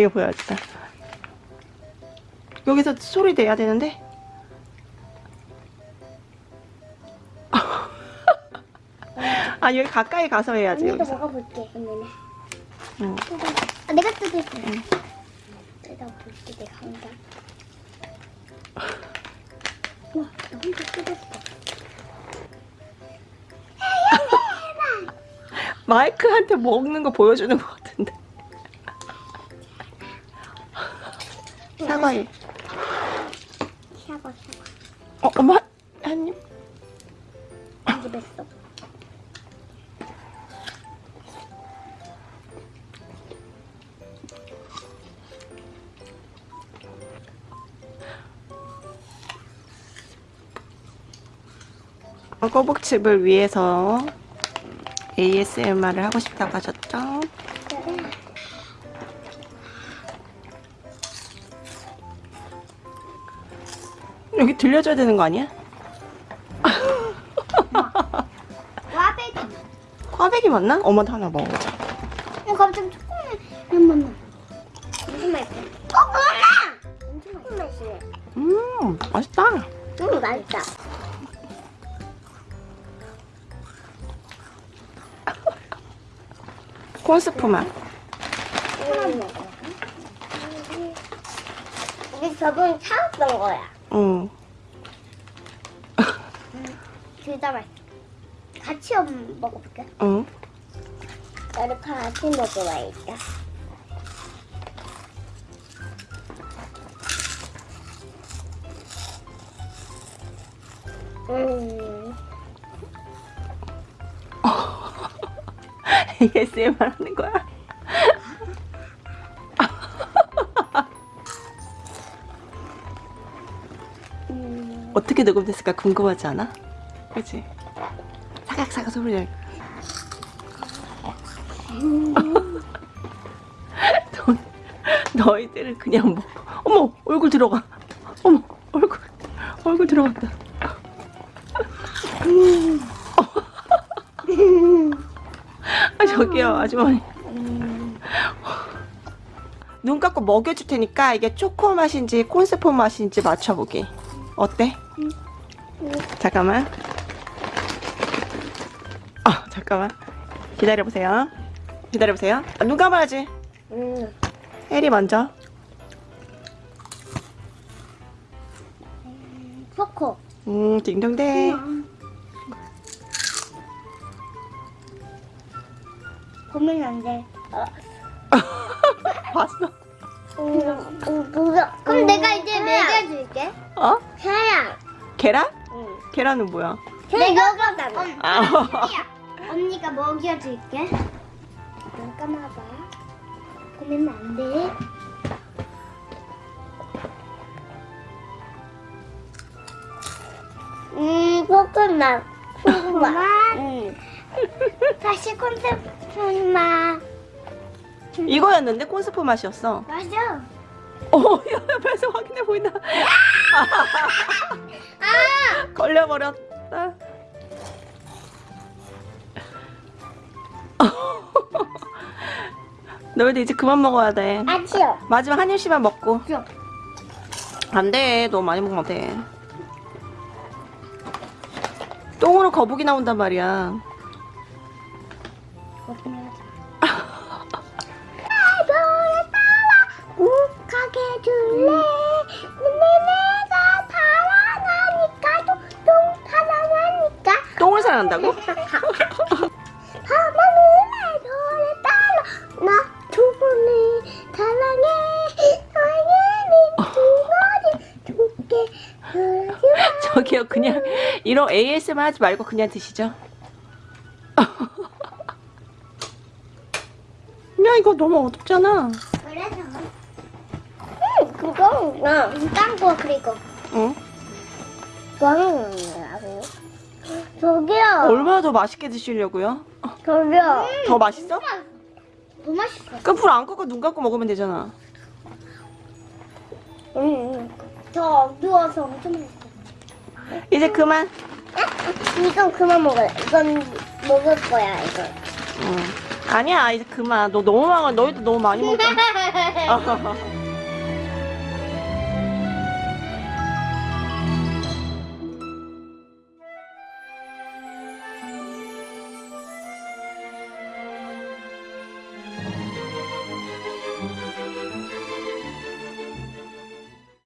이거 보여야겠다. 여기서 소리 내야 되는데? 아 여기 가까이 가서 해야지 언니도 여기서. 먹어볼게 언니는 응. 아, 내가 뜯을게 내가 볼게 내가 한다 우와 나 혼자 뜯었어 마이크한테 먹는 거 보여주는 것 사과해. 사과 사과 어, 엄마 한 입. 한 입 했어 꼬북칩을 위해서 ASMR을 하고 싶다고 하셨죠? 여기 들려줘야 되는 거 아니야? 와베기 꽈배기 맞나? 엄마도 하나 먹어보자. 어 갑자기 잠깐만 엄청 맛있어 어 뭐야 엄청 맛있어 음, 맛있다. 음 맛있다 콘스프 맛. 우리 저번에 사왔던 거야 응. 둘다 맛있어 같이 먹어볼게 응. 나를 같이 먹어봐야겠다 음 ASMR 하는 거야? 음. 어떻게 녹음됐을까 궁금하지 않아? 그치? 사각사각 소리 날 너, 너희들은 그냥 뭐 어머 얼굴 들어가 어머 얼굴 얼굴 들어갔다 아 저기요 아주머니 눈 감고 먹여줄 테니까 이게 초코 맛인지 콘스프 맛인지 맞춰보기 어때? 잠깐만 아 잠깐만 기다려보세요 기다려보세요 아, 눈 감아야지 음. 혜리 먼저 초코 음 딩동댕 고민 안돼 어. 봤어? 음, 음. 그럼 내가 이제? 사양 계란? 응. 계란은 뭐야? 내가 먹었다 아. 언니가 먹여줄게. 눈 감아봐. 고민은 안돼. 음 코코넛. 코코넛? 응. 다시 콘셉트 맛 이거였는데 콘스프 맛이었어. 맞아 어 옆에서 확인해 보인다. 아! 걸려버렸다 너희들 이제 그만 먹어야 돼. 아치요 마지막 한 입씩만 먹고. 줘. 안돼. 너무 많이 먹으면 돼 똥으로 거북이 나온단 말이야. 너를 줄게 그러지 저기요 그냥 이런 ASMR 하지 말고 그냥 드시죠. 야 이거 너무 어둡잖아. 그래서. 응 그거 딴거 그리고. 응? 뭐 하는 거라고요? 저기요 얼마나 더 맛있게 드시려고요? 저기요 더 맛있어? 더 맛있어 그럼 불 안 끄고 눈 감고 먹으면 되잖아 응, 더 어두워서 엄청 맛있어. 이제 그만 이건 그만 먹어요. 이건 먹을 거야, 이거. 응. 아니야 이제 그만 너 너무 많아 너희도 너무 많이 먹잖아